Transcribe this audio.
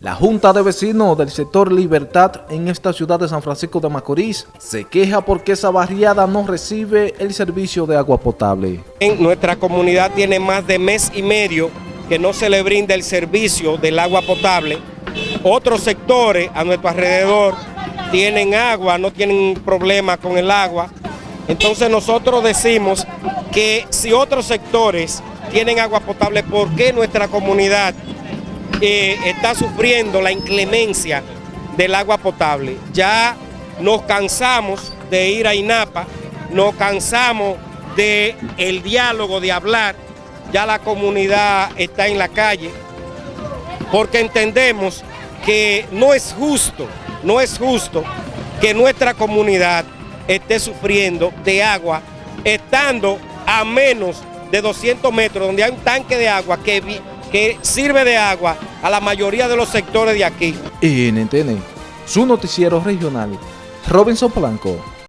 La Junta de Vecinos del sector Libertad en esta ciudad de San Francisco de Macorís se queja porque esa barriada no recibe el servicio de agua potable. En nuestra comunidad tiene más de mes y medio que no se le brinda el servicio del agua potable. Otros sectores a nuestro alrededor tienen agua, no tienen problema con el agua. Entonces nosotros decimos que si otros sectores tienen agua potable, ¿por qué nuestra comunidad está sufriendo la inclemencia del agua potable. Ya nos cansamos de ir a INAPA, nos cansamos del el diálogo, de hablar, ya la comunidad está en la calle, porque entendemos que no es justo, no es justo que nuestra comunidad esté sufriendo de agua, estando a menos de 200 metros, donde hay un tanque de agua que sirve de agua a la mayoría de los sectores de aquí. NTN, su noticiero regional, Robinson Blanco.